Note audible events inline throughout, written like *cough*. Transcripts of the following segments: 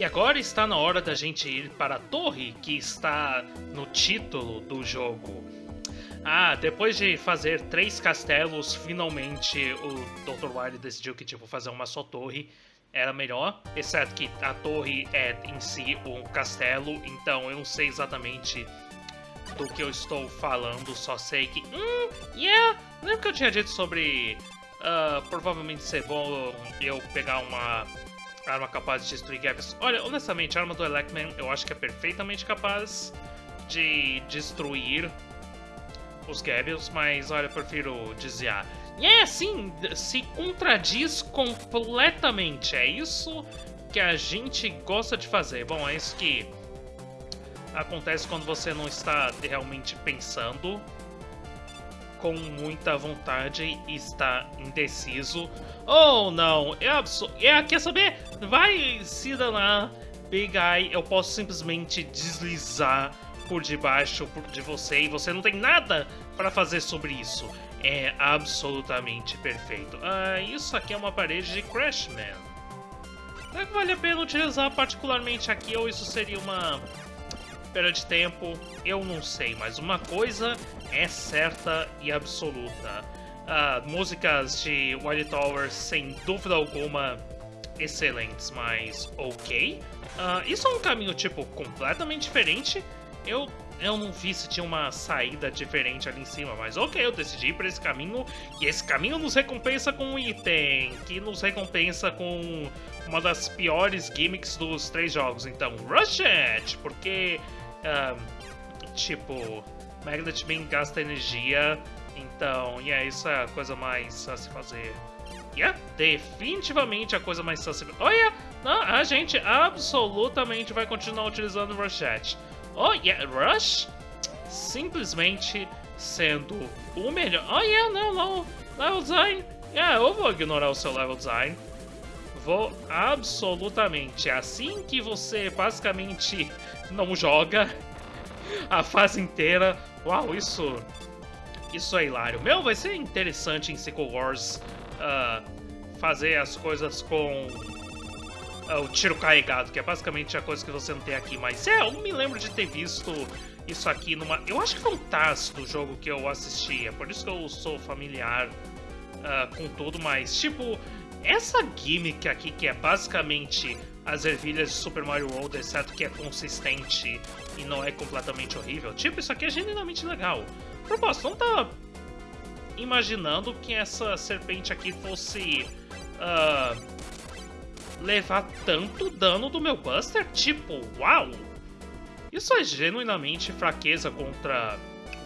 E agora está na hora da gente ir para a torre que está no título do jogo. Ah, depois de fazer três castelos, finalmente o Dr. Wily decidiu que tipo fazer uma só torre era melhor, exceto que a torre é em si um castelo, então eu não sei exatamente do que eu estou falando, só sei que, hum, yeah, lembra que eu tinha dito sobre uh, provavelmente ser bom eu pegar uma arma capaz de destruir gaps. Olha, honestamente, a arma do Electman eu acho que é perfeitamente capaz de destruir os Gables, mas olha, eu prefiro desviar. E é assim, se contradiz completamente. É isso que a gente gosta de fazer. Bom, é isso que acontece quando você não está realmente pensando com muita vontade e está indeciso. Oh, não, é absurdo. É, quer saber? Vai se danar, Big Eye. Eu posso simplesmente deslizar por debaixo de você e você não tem nada para fazer sobre isso. É absolutamente perfeito. Ah, isso aqui é uma parede de Crashman. Será que vale a pena utilizar particularmente aqui ou isso seria uma perda de tempo? Eu não sei, mas uma coisa é certa e absoluta. Uh, músicas de White Tower, sem dúvida alguma, excelentes, mas ok. Uh, isso é um caminho, tipo, completamente diferente. Eu, eu não vi se tinha uma saída diferente ali em cima, mas ok, eu decidi ir por esse caminho. E esse caminho nos recompensa com um item, que nos recompensa com uma das piores gimmicks dos três jogos. Então, Rush It! Porque, uh, tipo, Magnet bem gasta energia, então, yeah, isso é a coisa mais a se fazer. Yeah, definitivamente a coisa mais fácil. Olha, não, a gente absolutamente vai continuar utilizando Rushette. Oh, yeah, Rush simplesmente sendo o melhor. Oh, yeah, não, não, level design. Yeah, eu vou ignorar o seu level design. Vou absolutamente. Assim que você basicamente não joga a fase inteira. Uau, isso isso é hilário. Meu, vai ser interessante em Sequel Wars uh, fazer as coisas com uh, o tiro carregado, que é basicamente a coisa que você não tem aqui. Mas é, eu me lembro de ter visto isso aqui numa... Eu acho que foi um TAS do jogo que eu assisti, é por isso que eu sou familiar uh, com tudo, mas tipo, essa gimmick aqui que é basicamente as ervilhas de Super Mario World, exceto que é consistente e não é completamente horrível. Tipo, isso aqui é genuinamente legal. Propósito, não tá imaginando que essa serpente aqui fosse uh, levar tanto dano do meu Buster? Tipo, uau! Isso é genuinamente fraqueza contra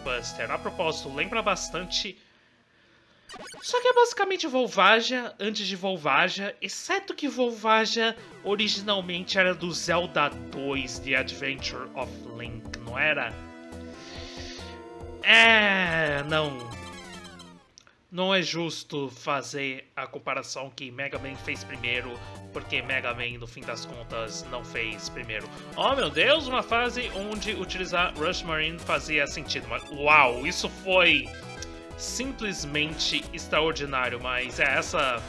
Buster. A propósito, lembra bastante só que é basicamente Volvagia antes de Volvagia, exceto que Volvagia originalmente era do Zelda 2 The Adventure of Link, não era? É, não. Não é justo fazer a comparação que Mega Man fez primeiro, porque Mega Man, no fim das contas, não fez primeiro. Oh meu Deus, uma fase onde utilizar Rush Marine fazia sentido, uau, isso foi simplesmente extraordinário, mas é essa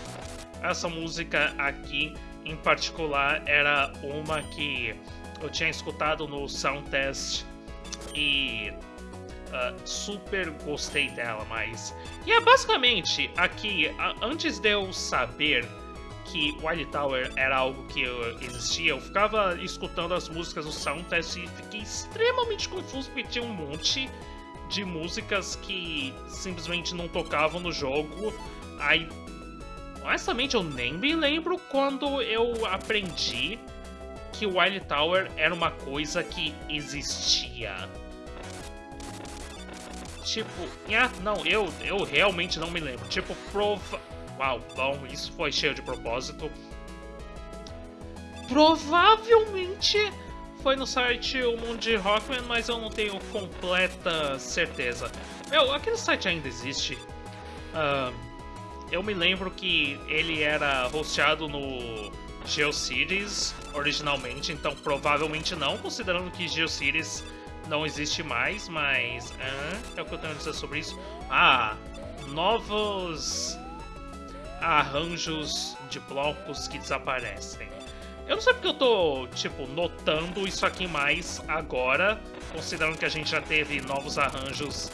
essa música aqui em particular era uma que eu tinha escutado no sound test e uh, super gostei dela, mas e é basicamente aqui antes de eu saber que Wild Tower era algo que existia, eu ficava escutando as músicas no sound test e fiquei extremamente confuso porque tinha um monte de músicas que simplesmente não tocavam no jogo. Aí, honestamente, eu nem me lembro quando eu aprendi que Wild Tower era uma coisa que existia. Tipo, ah, não, eu, eu realmente não me lembro. Tipo, prova... Uau, bom, isso foi cheio de propósito. Provavelmente foi no site o mundo de Rockman, mas eu não tenho completa certeza. Meu, aquele site ainda existe. Uh, eu me lembro que ele era hosteado no GeoCities originalmente, então provavelmente não, considerando que GeoCities não existe mais, mas uh, é o que eu tenho a dizer sobre isso. Ah, novos arranjos de blocos que desaparecem. Eu não sei porque eu tô, tipo, notando isso aqui mais agora, considerando que a gente já teve novos arranjos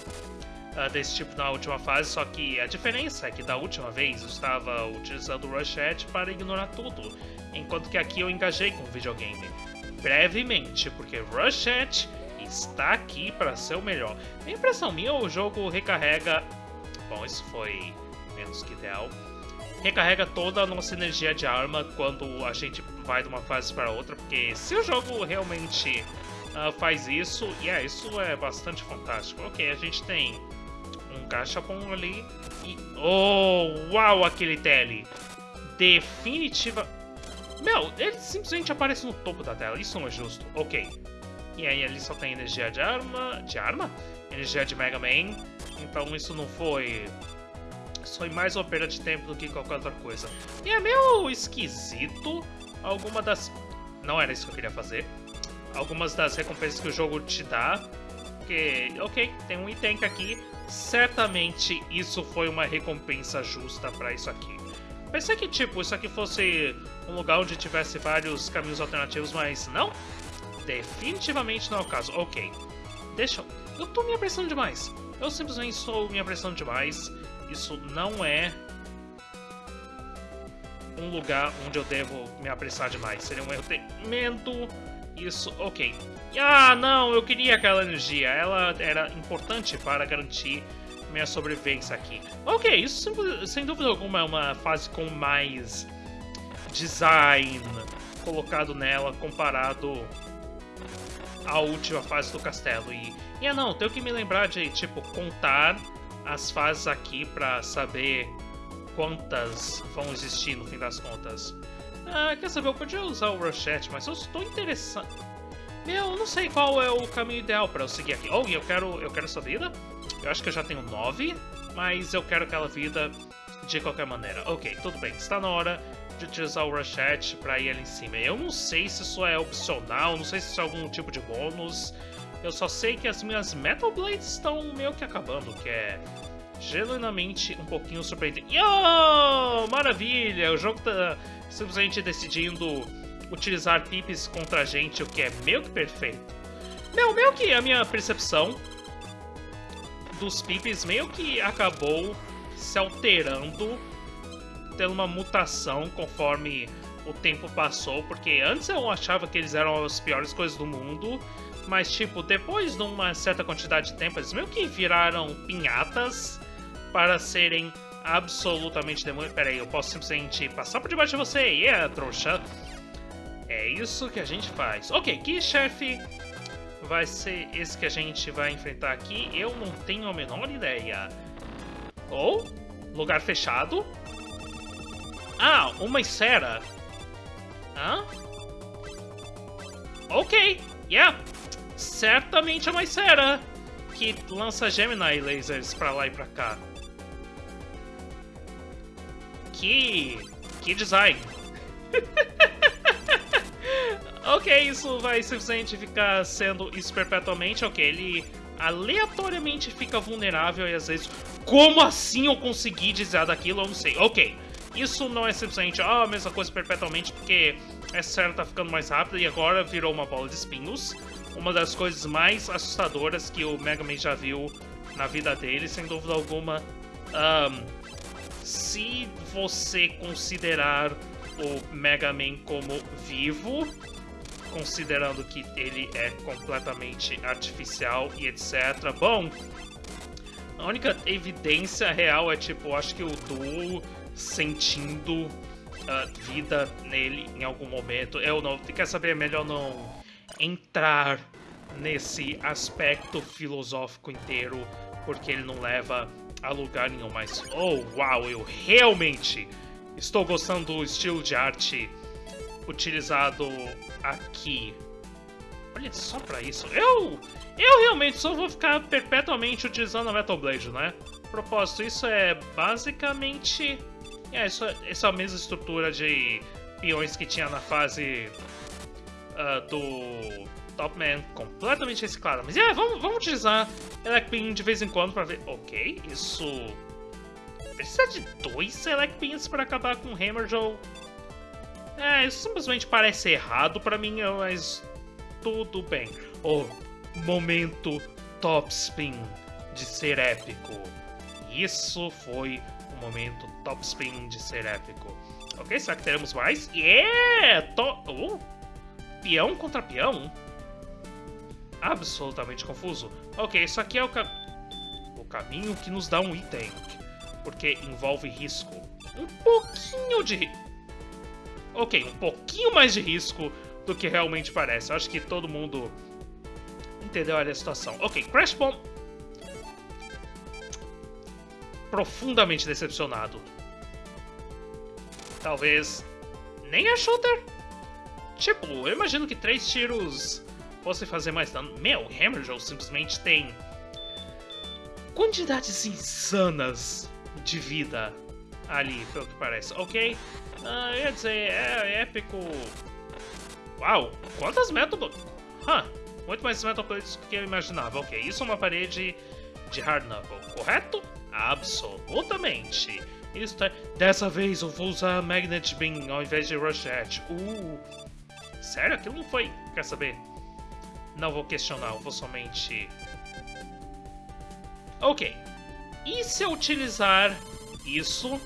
uh, desse tipo na última fase, só que a diferença é que da última vez eu estava utilizando o Rushette para ignorar tudo, enquanto que aqui eu engajei com o videogame. Brevemente, porque Rushette está aqui para ser o melhor. A impressão minha, o jogo recarrega... Bom, isso foi menos que ideal recarrega toda a nossa energia de arma quando a gente vai de uma fase para outra, porque se o jogo realmente uh, faz isso, e yeah, isso é bastante fantástico. Ok, a gente tem um cachapon ali e... Oh, uau, aquele tele! Definitiva... Meu, ele simplesmente aparece no topo da tela, isso não é justo. Ok. E aí ali só tem energia de arma... De arma? Energia de Mega Man. Então isso não foi foi mais uma perda de tempo do que qualquer outra coisa. E é meio esquisito alguma das... Não era isso que eu queria fazer. Algumas das recompensas que o jogo te dá. Porque, ok, tem um item aqui. Certamente isso foi uma recompensa justa para isso aqui. Pensei que, tipo, isso aqui fosse um lugar onde tivesse vários caminhos alternativos, mas não. Definitivamente não é o caso. Ok. Deixa eu... Eu tô me apressando demais. Eu simplesmente estou me apressando demais. Isso não é um lugar onde eu devo me apressar demais. Seria um erro tremendo. Isso, ok. Ah, não, eu queria aquela energia. Ela era importante para garantir minha sobrevivência aqui. Ok, isso sem dúvida alguma é uma fase com mais design colocado nela comparado à última fase do castelo. E, e é não, tenho que me lembrar de, tipo, contar as fases aqui para saber quantas vão existir no fim das contas. Ah, quer saber, eu podia usar o Rochette, mas eu estou interessado... Meu, eu não sei qual é o caminho ideal para eu seguir aqui. Oh, eu quero, eu quero essa vida. Eu acho que eu já tenho nove, mas eu quero aquela vida de qualquer maneira. Ok, tudo bem. Está na hora de utilizar o Rochette para ir ali em cima. Eu não sei se isso é opcional, não sei se isso é algum tipo de bônus. Eu só sei que as minhas Metal Blades estão meio que acabando, que é genuinamente um pouquinho surpreendente. Yo! Maravilha! O jogo tá simplesmente decidindo utilizar pips contra a gente, o que é meio que perfeito. Meu, meio que a minha percepção dos pips meio que acabou se alterando, tendo uma mutação conforme o tempo passou, porque antes eu achava que eles eram as piores coisas do mundo, mas, tipo, depois de uma certa quantidade de tempo, eles meio que viraram pinhatas para serem absolutamente demônios. Pera aí, eu posso simplesmente passar por debaixo de você? Yeah, trouxa. É isso que a gente faz. Ok, que chefe vai ser esse que a gente vai enfrentar aqui? Eu não tenho a menor ideia. Ou, oh, lugar fechado. Ah, uma esfera. Hã? Ok, yeah certamente é uma Sera que lança Gemini lasers pra lá e pra cá. Que... que design. *laughs* ok, isso vai simplesmente ficar sendo isso perpetuamente. Ok, ele aleatoriamente fica vulnerável e às vezes... Como assim eu consegui desviar daquilo? Eu não sei. Ok, isso não é simplesmente ah, a mesma coisa perpetualmente, porque essa série tá ficando mais rápida e agora virou uma bola de espinhos uma das coisas mais assustadoras que o Mega Man já viu na vida dele, sem dúvida alguma. Um, se você considerar o Mega Man como vivo, considerando que ele é completamente artificial e etc. Bom, a única evidência real é tipo, acho que o Duo sentindo uh, vida nele em algum momento. Eu não, quer saber, é melhor não entrar nesse aspecto filosófico inteiro, porque ele não leva a lugar nenhum. Mas, oh, uau, eu realmente estou gostando do estilo de arte utilizado aqui. Olha só pra isso. Eu, eu realmente só vou ficar perpetuamente utilizando a Metal Blade, né? Propósito, isso é basicamente... É, isso, essa é a mesma estrutura de peões que tinha na fase uh, do Top Man completamente reciclada. Mas é, vamos, vamos utilizar Elec Bean de vez em quando para ver. Ok, isso. Precisa de dois Elec Beans para acabar com o Hammer Joe? É, isso simplesmente parece errado pra mim, mas tudo bem. O momento top spin de ser épico. Isso foi o momento top spin de ser épico. Ok, será que teremos mais? Yeah! To uh, peão contra peão? Absolutamente confuso. Ok, isso aqui é o, ca o caminho que nos dá um item. Porque envolve risco. Um pouquinho de... Ok, um pouquinho mais de risco do que realmente parece. Eu acho que todo mundo entendeu a situação. Ok, Crash Bomb... Profundamente decepcionado. Talvez nem a shooter? Tipo, eu imagino que três tiros fossem fazer mais dano. Meu, Hammerjoe simplesmente tem quantidades insanas de vida ali, pelo que parece. Ok, uh, ia dizer, é, é épico. Uau, quantas Metal Huh, muito mais Metal Blades do que eu imaginava. Ok, isso é uma parede de Hard Knuckle, correto? Absolutamente. Isso tá... Dessa vez eu vou usar Magnet Beam ao invés de Rosette. Uh, sério? Aquilo não foi... Quer saber? Não vou questionar, vou somente... Ok. E se eu utilizar isso...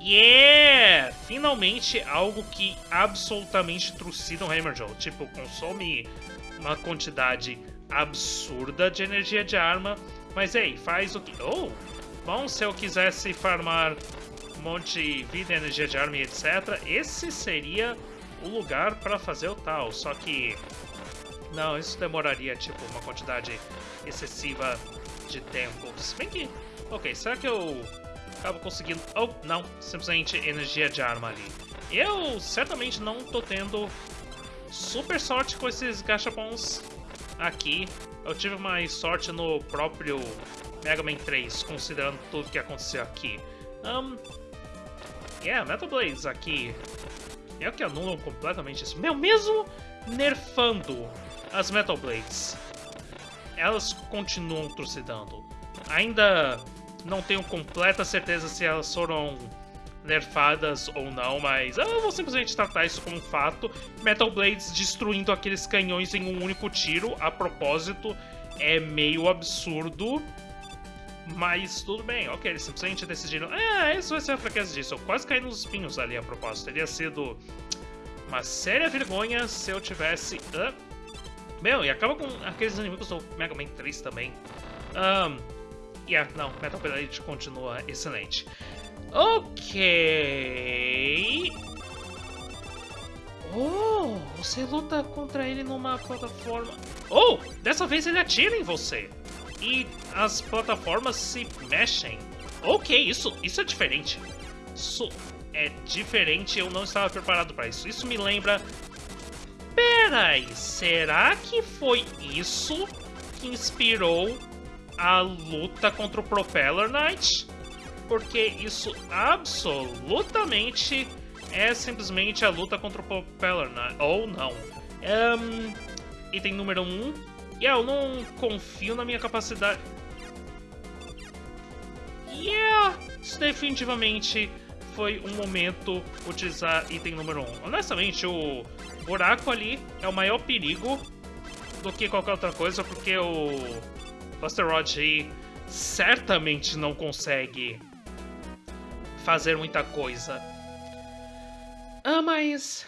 Yeah! Finalmente algo que absolutamente trucida um Hammerjaw. Tipo, consome uma quantidade absurda de energia de arma. Mas ei, faz o que... Oh! Bom, se eu quisesse farmar um monte de vida, energia de arma e etc., esse seria o lugar para fazer o tal. Só que... Não, isso demoraria, tipo, uma quantidade excessiva de tempo. Se bem que... Ok, será que eu acabo conseguindo... Oh, não. Simplesmente energia de arma ali. Eu certamente não tô tendo super sorte com esses gachapons aqui. Eu tive mais sorte no próprio Mega Man 3, considerando tudo que aconteceu aqui. Um, yeah, Metal Blades aqui é o que anulam completamente isso. Meu, mesmo nerfando as Metal Blades, elas continuam trucidando. Ainda não tenho completa certeza se elas foram nerfadas ou não, mas eu vou simplesmente tratar isso como um fato. Metal Blades destruindo aqueles canhões em um único tiro, a propósito, é meio absurdo. Mas tudo bem, ok, eles simplesmente decidiram. Ah, isso vai ser a fraqueza disso. Eu quase caí nos espinhos ali a propósito. Teria sido uma séria vergonha se eu tivesse. Uh, meu, e acaba com aqueles inimigos do Mega Man 3 também. Um, yeah, não, Metal Blade continua excelente. Ok. Oh, você luta contra ele numa plataforma. Oh, dessa vez ele atira em você e as plataformas se mexem. Ok, isso, isso é diferente. Isso é diferente, eu não estava preparado para isso. Isso me lembra... Peraí, será que foi isso que inspirou a luta contra o Propeller Knight? Porque isso absolutamente é simplesmente a luta contra o Propeller Knight. Ou não. Um, item número 1, um, Yeah, eu não confio na minha capacidade. Yeah, isso definitivamente foi um momento utilizar item número 1. Um. Honestamente, o buraco ali é o maior perigo do que qualquer outra coisa, porque o Buster Rod certamente não consegue fazer muita coisa. Ah, mas...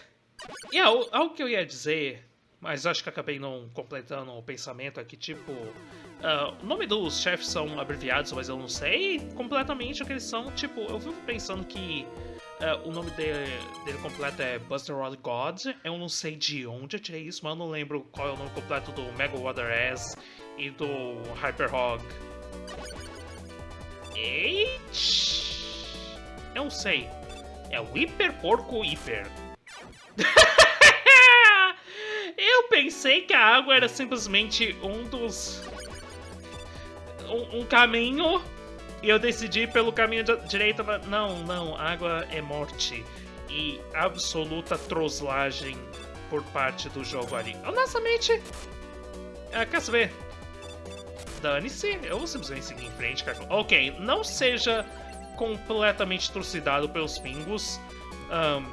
Yeah, algo que eu ia dizer mas acho que acabei não completando o pensamento aqui, tipo... Uh, o nome dos chefes são abreviados, mas eu não sei completamente o que eles são. Tipo, eu fico pensando que uh, o nome dele, dele completo é Buster Rod God. Eu não sei de onde eu tirei isso, mas eu não lembro qual é o nome completo do Mega Water S e do Hyper Hog. Eita! Eu não sei. É o Hiper Porco Hiper. *laughs* Pensei que a água era simplesmente um dos... Um, um caminho e eu decidi pelo caminho direito. Não, não, água é morte e absoluta troslagem por parte do jogo ali. Honestamente, ah, quer saber? Dane-se, eu vou simplesmente seguir em frente. Ok, não seja completamente trucidado pelos pingos. Um,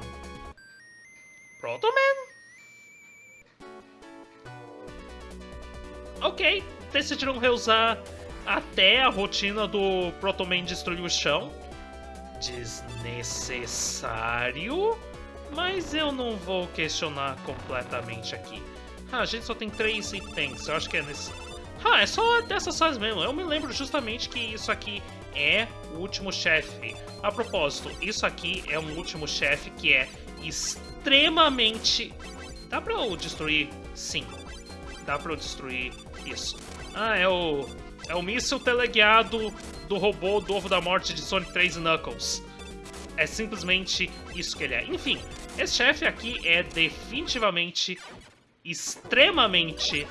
Proto Man? Ok, decidiram reusar até a rotina do Proto Man destruir o chão. Desnecessário, mas eu não vou questionar completamente aqui. Ah, a gente só tem três itens, eu acho que é nesse... Ah, é só dessas fases mesmo. Eu me lembro justamente que isso aqui é o último chefe. A propósito, isso aqui é um último chefe que é extremamente... Dá pra eu destruir? Sim. Dá pra eu destruir isso. Ah, é o... É o míssil teleguiado do robô do Ovo da Morte de Sonic 3 e Knuckles. É simplesmente isso que ele é. Enfim, esse chefe aqui é definitivamente extremamente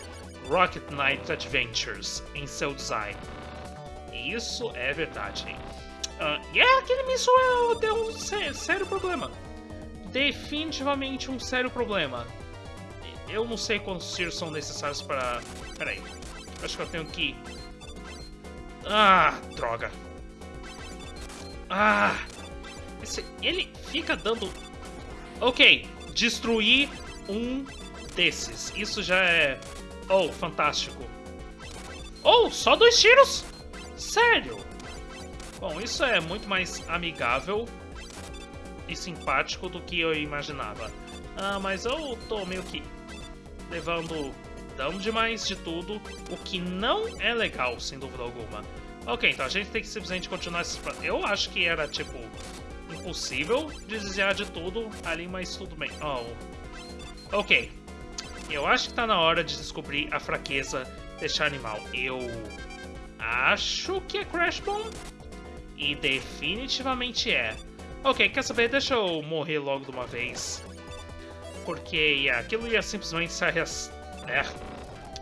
Rocket Knight Adventures em seu design. Isso é verdade. Uh, e é, aquele míssil é, é um sé sério problema. Definitivamente um sério problema. Eu não sei quantos tiros são necessários para... Peraí. Acho que eu tenho que... Ah, droga. Ah! Esse... Ele fica dando... Ok, destruir um desses. Isso já é... Oh, fantástico. Oh, só dois tiros? Sério? Bom, isso é muito mais amigável e simpático do que eu imaginava. Ah, mas eu tô meio que levando dano demais de tudo, o que não é legal, sem dúvida alguma. Ok, então a gente tem que simplesmente continuar esses... Eu acho que era, tipo, impossível desviar de tudo ali, mas tudo bem. Oh. Ok. Eu acho que tá na hora de descobrir a fraqueza deste animal. Eu acho que é Crash Bomb. E definitivamente é. Ok, quer saber? Deixa eu morrer logo de uma vez. Porque aquilo ia simplesmente se, arras... é,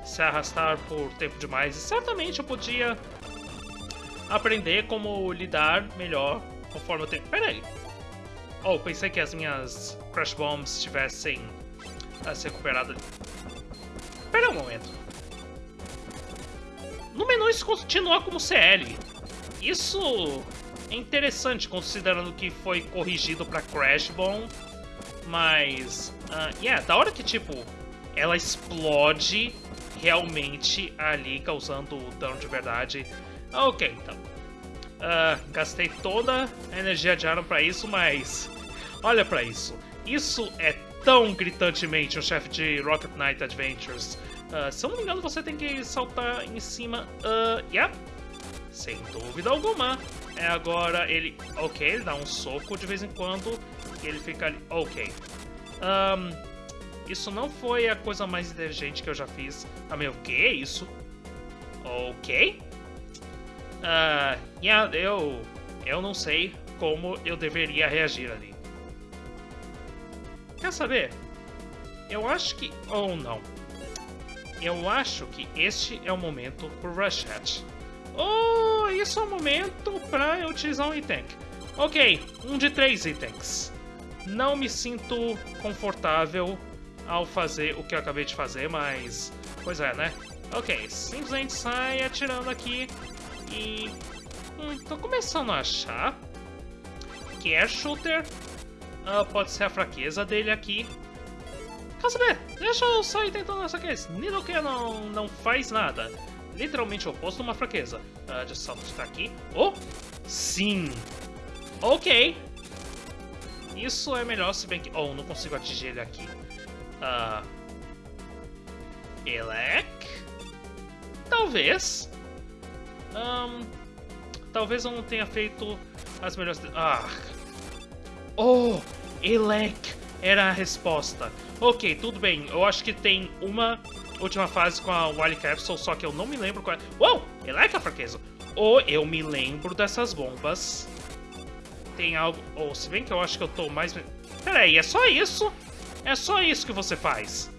se arrastar por tempo demais. E certamente eu podia aprender como lidar melhor conforme o tempo. Pera aí. Oh, pensei que as minhas Crash Bombs tivessem a se recuperado. Pera um momento. No menu isso continua como CL. Isso é interessante considerando que foi corrigido para Crash Bomb. Mas, uh, yeah, da hora que, tipo, ela explode realmente ali, causando dano de verdade. Ok, então. Uh, gastei toda a energia de Aaron pra isso, mas... Olha pra isso. Isso é tão gritantemente um chefe de Rocket Knight Adventures. Uh, se eu não me engano, você tem que saltar em cima. Uh, yeah. Sem dúvida alguma. É agora ele. Ok, ele dá um soco de vez em quando. Ele fica ali. Ok. Um, isso não foi a coisa mais inteligente que eu já fiz. Ah, meu, o que é isso? Ok. Uh, yeah, eu. Eu não sei como eu deveria reagir ali. Quer saber? Eu acho que... Ou oh, não. Eu acho que este é o momento pro Rush Hatch. Oh, isso é o momento para eu utilizar um item. Ok, um de três itens. Não me sinto confortável ao fazer o que eu acabei de fazer, mas... Pois é, né? Ok, simplesmente sai atirando aqui e... Hum, tô começando a achar que Air Shooter uh, pode ser a fraqueza dele aqui. Quer saber? Deixa eu sair tentando essa case. Nidoken não, não faz nada. Literalmente oposto de uma fraqueza. Uh, deixa eu saltar aqui. Oh! Sim! Ok! Isso é melhor, se bem que... Oh, não consigo atingir ele aqui. Uh, Elec? Talvez. Um, talvez eu não tenha feito as melhores... Ah! Oh! Elec era a resposta. Ok, tudo bem. Eu acho que tem uma última fase com a Wily Capsule, só que eu não me lembro qual é. Uou! Elec é a fraqueza. Ou eu me lembro dessas bombas. Tem algo... Ou se bem que eu acho que eu tô mais... Peraí, é só isso? É só isso que você faz?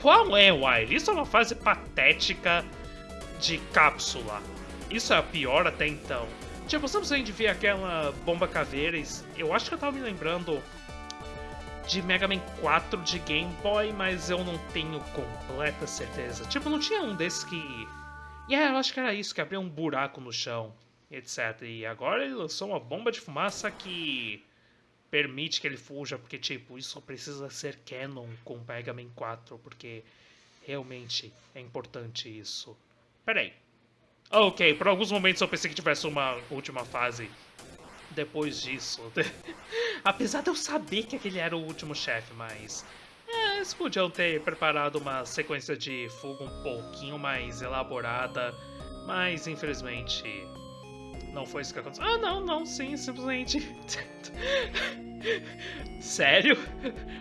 Qual é, Wily? Isso é uma fase patética de cápsula. Isso é a pior até então. Tipo, simplesmente ver aquela bomba caveira. Eu acho que eu tava me lembrando de Mega Man 4 de Game Boy, mas eu não tenho completa certeza. Tipo, não tinha um desses que. E yeah, eu acho que era isso, que abria um buraco no chão, etc. E agora ele lançou uma bomba de fumaça que. permite que ele fuja, porque, tipo, isso precisa ser canon com Mega Man 4, porque realmente é importante isso. Peraí. Ok, por alguns momentos eu pensei que tivesse uma última fase depois disso. *laughs* Apesar de eu saber que aquele era o último chefe, mas... É, eles podiam ter preparado uma sequência de fuga um pouquinho mais elaborada, mas infelizmente não foi isso que aconteceu. Ah, não, não, sim, simplesmente. *laughs* Sério?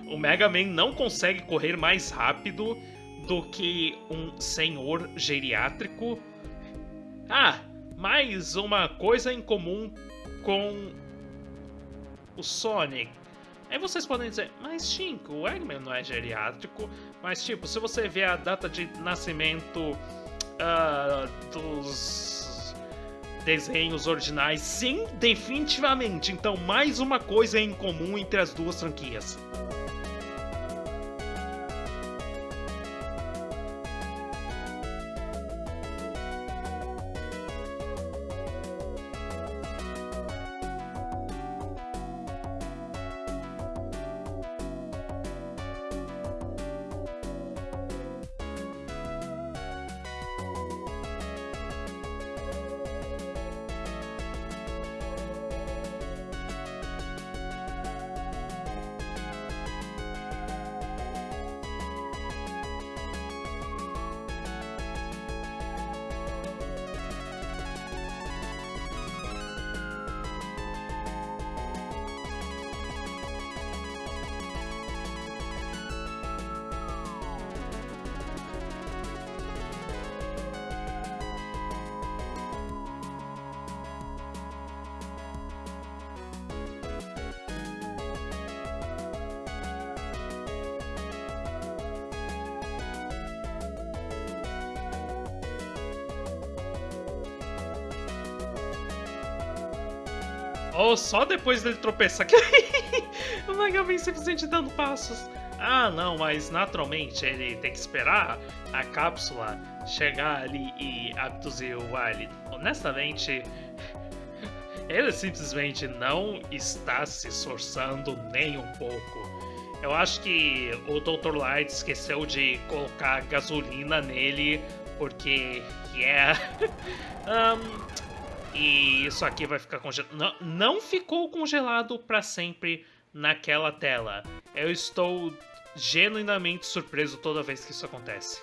O Mega Man não consegue correr mais rápido do que um senhor geriátrico? Ah, mais uma coisa em comum com o Sonic. Aí vocês podem dizer, mas Shinko, o Eggman não é geriátrico, mas tipo, se você vê a data de nascimento uh, dos desenhos originais, sim, definitivamente. Então, mais uma coisa em comum entre as duas franquias. Ou só depois dele tropeçar que *laughs* o Mega Man simplesmente dando passos. Ah, não, mas naturalmente ele tem que esperar a cápsula chegar ali e abduzir o Wily. Honestamente, *laughs* ele simplesmente não está se esforçando nem um pouco. Eu acho que o Dr. Light esqueceu de colocar gasolina nele porque, yeah. *laughs* um, e isso aqui vai ficar congelado. Não, não ficou congelado para sempre naquela tela. Eu estou genuinamente surpreso toda vez que isso acontece.